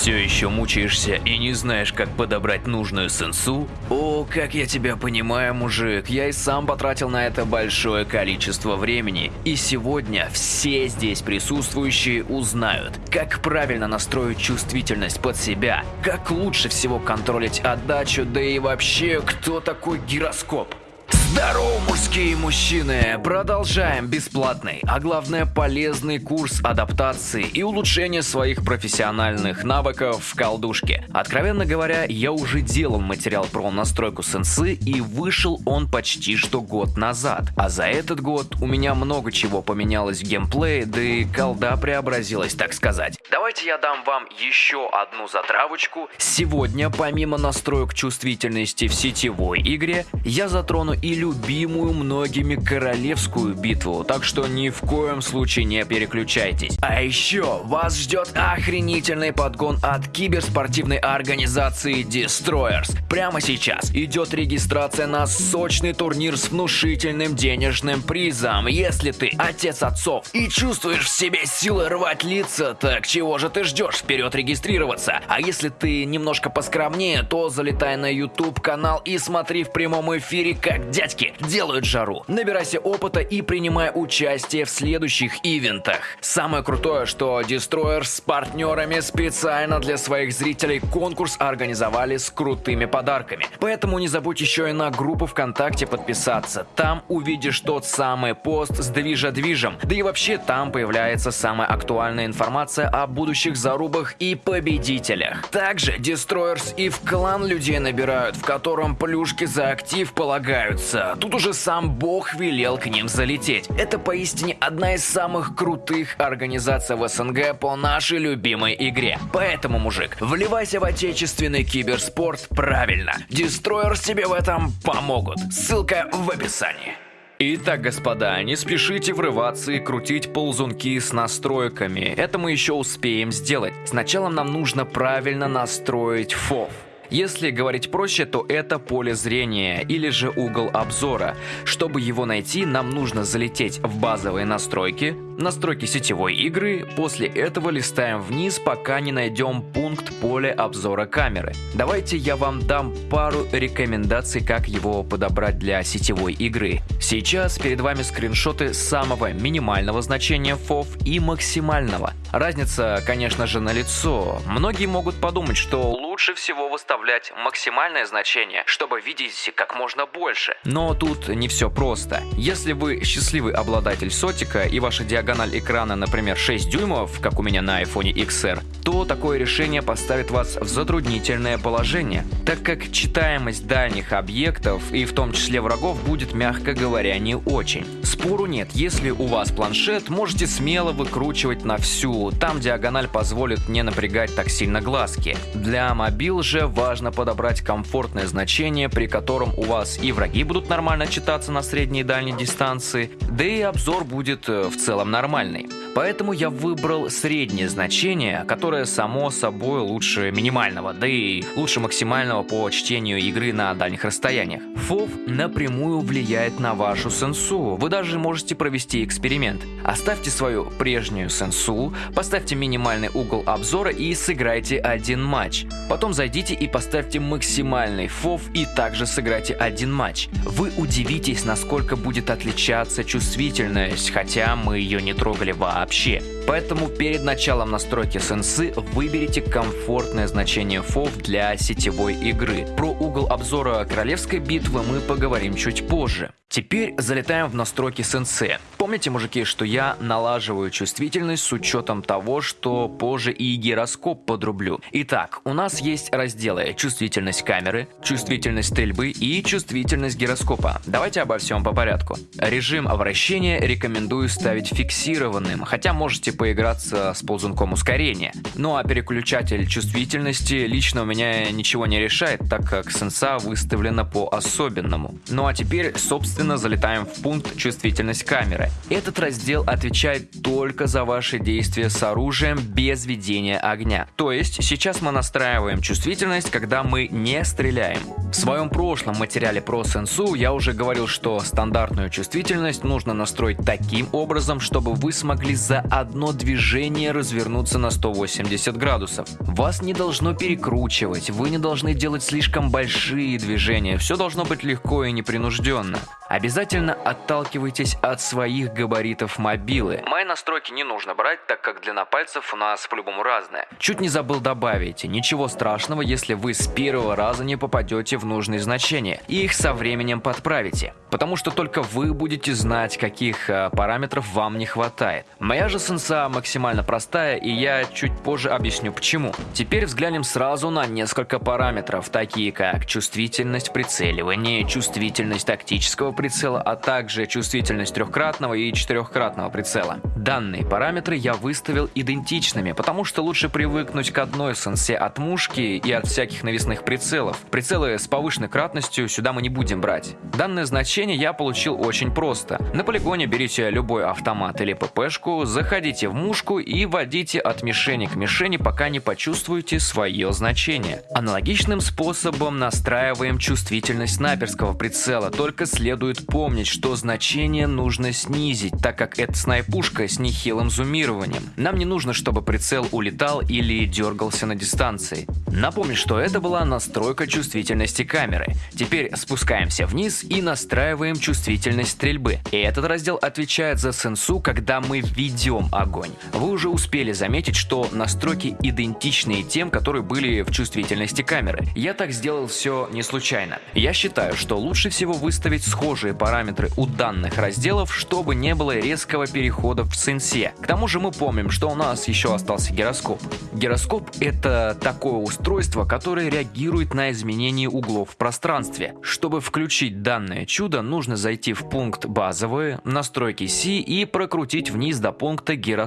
Все еще мучаешься и не знаешь, как подобрать нужную сенсу? О, как я тебя понимаю, мужик, я и сам потратил на это большое количество времени. И сегодня все здесь присутствующие узнают, как правильно настроить чувствительность под себя, как лучше всего контролить отдачу, да и вообще, кто такой гироскоп. Здорово, мужские мужчины! Продолжаем бесплатный, а главное полезный курс адаптации и улучшения своих профессиональных навыков в колдушке. Откровенно говоря, я уже делал материал про настройку сенсы и вышел он почти что год назад. А за этот год у меня много чего поменялось в геймплее, да и колда преобразилась, так сказать. Давайте я дам вам еще одну затравочку. Сегодня, помимо настроек чувствительности в сетевой игре, я затрону и любимую многими королевскую битву, так что ни в коем случае не переключайтесь. А еще вас ждет охренительный подгон от киберспортивной организации Destroyers. Прямо сейчас идет регистрация на сочный турнир с внушительным денежным призом. Если ты отец отцов и чувствуешь в себе силы рвать лица, так чего же ты ждешь? Вперед регистрироваться. А если ты немножко поскромнее, то залетай на YouTube канал и смотри в прямом эфире, как дядя дядьки делают жару. Набирайся опыта и принимай участие в следующих ивентах. Самое крутое, что Destroyer с партнерами специально для своих зрителей конкурс организовали с крутыми подарками. Поэтому не забудь еще и на группу ВКонтакте подписаться. Там увидишь тот самый пост с движа-движем. Да и вообще там появляется самая актуальная информация о будущих зарубах и победителях. Также Destroyers и в клан людей набирают, в котором плюшки за актив полагаются кажется, тут уже сам Бог велел к ним залететь. Это поистине одна из самых крутых организаций в СНГ по нашей любимой игре. Поэтому, мужик, вливайся в отечественный киберспорт правильно. Destroyers тебе в этом помогут. Ссылка в описании. Итак, господа, не спешите врываться и крутить ползунки с настройками. Это мы еще успеем сделать. Сначала нам нужно правильно настроить FOV. Если говорить проще, то это поле зрения или же угол обзора. Чтобы его найти, нам нужно залететь в базовые настройки, настройки сетевой игры, после этого листаем вниз, пока не найдем пункт поля обзора камеры. Давайте я вам дам пару рекомендаций, как его подобрать для сетевой игры. Сейчас перед вами скриншоты самого минимального значения FOV и максимального. Разница, конечно же, на лицо. Многие могут подумать, что лучше всего выставлять максимальное значение, чтобы видеть как можно больше. Но тут не все просто. Если вы счастливый обладатель сотика и ваша диагональ экрана, например, 6 дюймов, как у меня на iPhone XR, то такое решение поставит вас в затруднительное положение, так как читаемость дальних объектов и в том числе врагов будет, мягко говоря, не очень. Спору нет, если у вас планшет, можете смело выкручивать на всю, там диагональ позволит не напрягать так сильно глазки. Для мобил же важно подобрать комфортное значение, при котором у вас и враги будут нормально читаться на средней и дальней дистанции, да и обзор будет э, в целом нормальный нормальный. Поэтому я выбрал среднее значение, которое само собой лучше минимального, да и лучше максимального по чтению игры на дальних расстояниях. FOV напрямую влияет на вашу сенсу. Вы даже можете провести эксперимент. Оставьте свою прежнюю сенсу, поставьте минимальный угол обзора и сыграйте один матч. Потом зайдите и поставьте максимальный FOV и также сыграйте один матч. Вы удивитесь, насколько будет отличаться чувствительность, хотя мы ее не трогали вообще вообще. Поэтому перед началом настройки сенсы выберите комфортное значение FOV для сетевой игры. Про угол обзора королевской битвы мы поговорим чуть позже. Теперь залетаем в настройки сенсе. Помните, мужики, что я налаживаю чувствительность с учетом того, что позже и гироскоп подрублю. Итак, у нас есть разделы чувствительность камеры, чувствительность стрельбы и чувствительность гироскопа. Давайте обо всем по порядку. Режим вращения рекомендую ставить фиксированным, хотя можете поиграться с ползунком ускорения. Ну а переключатель чувствительности лично у меня ничего не решает, так как сенса выставлена по особенному. Ну а теперь, собственно, залетаем в пункт «Чувствительность камеры». Этот раздел отвечает только за ваши действия с оружием без ведения огня. То есть сейчас мы настраиваем чувствительность, когда мы не стреляем. В своем прошлом материале про сенсу я уже говорил, что стандартную чувствительность нужно настроить таким образом, чтобы вы смогли за одно движение развернуться на 180 градусов. Вас не должно перекручивать, вы не должны делать слишком большие движения, все должно быть легко и непринужденно. Обязательно отталкивайтесь от своих габаритов мобилы. Мои настройки не нужно брать, так как длина пальцев у нас по-любому разная. Чуть не забыл добавить, ничего страшного, если вы с первого раза не попадете в нужные значения, и их со временем подправите. Потому что только вы будете знать, каких э, параметров вам не хватает. Моя же максимально простая, и я чуть позже объясню почему. Теперь взглянем сразу на несколько параметров, такие как чувствительность прицеливания, чувствительность тактического прицела, а также чувствительность трехкратного и четырехкратного прицела. Данные параметры я выставил идентичными, потому что лучше привыкнуть к одной сенсе от мушки и от всяких навесных прицелов. Прицелы с повышенной кратностью сюда мы не будем брать. Данное значение я получил очень просто. На полигоне берите любой автомат или ППшку, заходите в мушку и вводите от мишени к мишени, пока не почувствуете свое значение. Аналогичным способом настраиваем чувствительность снайперского прицела, только следует помнить, что значение нужно снизить, так как это снайпушка с нехилым зумированием. Нам не нужно, чтобы прицел улетал или дергался на дистанции. Напомню, что это была настройка чувствительности камеры. Теперь спускаемся вниз и настраиваем чувствительность стрельбы. И этот раздел отвечает за сенсу, когда мы ведем огонь. Вы уже успели заметить, что настройки идентичны тем, которые были в чувствительности камеры. Я так сделал все не случайно. Я считаю, что лучше всего выставить схожие параметры у данных разделов, чтобы не было резкого перехода в сенсе. К тому же мы помним, что у нас еще остался гироскоп. Гироскоп это такое устройство, которое реагирует на изменение углов в пространстве. Чтобы включить данное чудо, нужно зайти в пункт базовые, настройки C и прокрутить вниз до пункта гироскоп.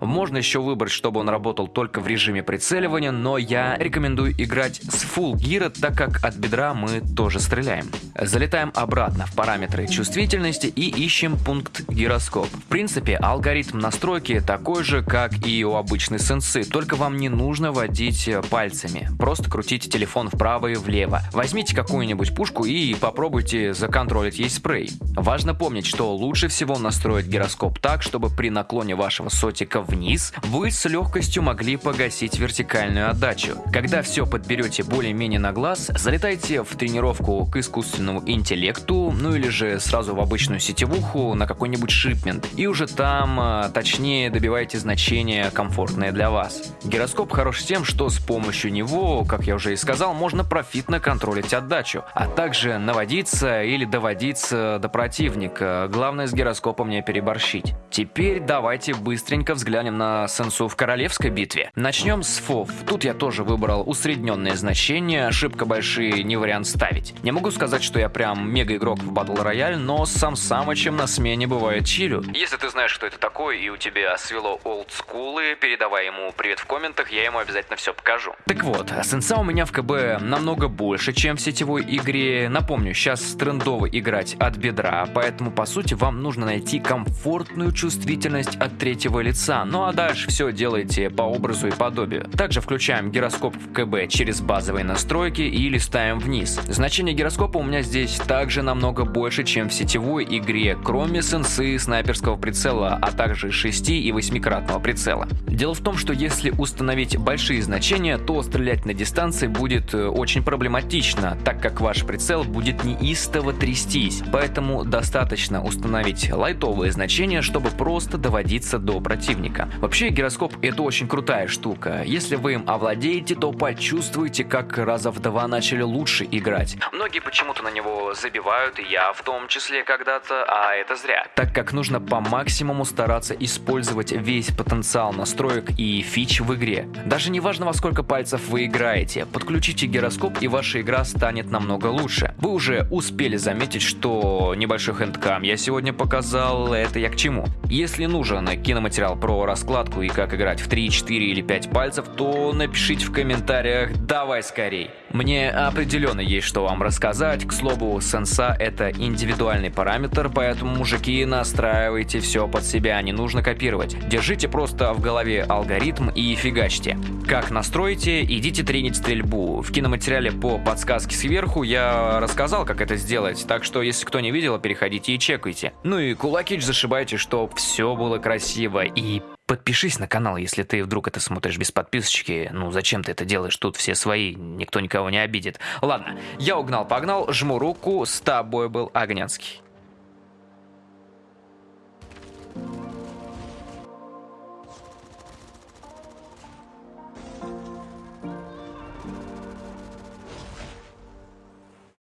Можно еще выбрать, чтобы он работал только в режиме прицеливания, но я рекомендую играть с Full гира, так как от бедра мы тоже стреляем. Залетаем обратно в параметры чувствительности и ищем пункт гироскоп. В принципе, алгоритм настройки такой же, как и у обычной сенсы, только вам не нужно водить пальцами. Просто крутите телефон вправо и влево. Возьмите какую-нибудь пушку и попробуйте законтролить ей спрей. Важно помнить, что лучше всего настроить гироскоп так, чтобы при наклоне вашего сотика вниз вы с легкостью могли погасить вертикальную отдачу. Когда все подберете более-менее на глаз, залетайте в тренировку к искусственному интеллекту, ну или же сразу в обычную сетевуху на какой-нибудь шипмент, и уже там а, точнее добиваете значения комфортное для вас. Гироскоп хорош тем, что с помощью него, как я уже и сказал, можно профитно контролить отдачу, а также наводиться или доводиться до противника. Главное с гироскопом не переборщить. Теперь давайте быстренько взглянем на сенсу в королевской битве. Начнем с ФОВ. Тут я тоже выбрал усредненное значение, ошибка большие не вариант ставить. Не могу сказать, что я прям мега игрок в батл Royale, но сам Самычем на смене бывает чилю. Если ты знаешь, что это такое, и у тебя свело олдскулы, передавай ему привет в комментах, я ему обязательно все покажу. Так вот, сенса у меня в КБ намного больше, чем в сетевой игре. Напомню, сейчас трендово играть от бедра, поэтому по сути вам нужно найти комфортную чувствительность от третьего лица, ну а дальше все делайте по образу и подобию. Также включаем гироскоп в КБ через базовые настройки и листаем вниз. Значение гироскопа у меня здесь также намного больше больше, чем в сетевой игре, кроме сенсы снайперского прицела, а также 6 и 8-кратного прицела. Дело в том, что если установить большие значения, то стрелять на дистанции будет э, очень проблематично, так как ваш прицел будет неистово трястись, поэтому достаточно установить лайтовые значения, чтобы просто доводиться до противника. Вообще гироскоп это очень крутая штука, если вы им овладеете, то почувствуете, как раза в два начали лучше играть. Многие почему-то на него забивают, и я в том числе когда-то, а это зря. Так как нужно по максимуму стараться использовать весь потенциал настроек и фич в игре. Даже не важно во сколько пальцев вы играете, подключите гироскоп и ваша игра станет намного лучше. Вы уже успели заметить, что небольшой хендкам я сегодня показал, это я к чему. Если нужен киноматериал про раскладку и как играть в 3, 4 или 5 пальцев, то напишите в комментариях «давай скорей». Мне определенно есть что вам рассказать, к слову, сенса это индивидуальный параметр, поэтому, мужики, настраивайте все под себя, не нужно копировать. Держите просто в голове алгоритм и фигачьте. Как настроите, идите тренить стрельбу. В киноматериале по подсказке сверху я рассказал, как это сделать, так что если кто не видел, переходите и чекайте. Ну и кулаки зашибайте, чтоб все было красиво и подпишись на канал, если ты вдруг это смотришь без подписочки. Ну, зачем ты это делаешь? Тут все свои, никто никого не обидит. Ладно, я угнал-погнал, жму руку, с тобой был Огнянский.